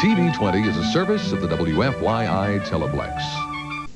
TV20 is a service of the WFYI Teleplex.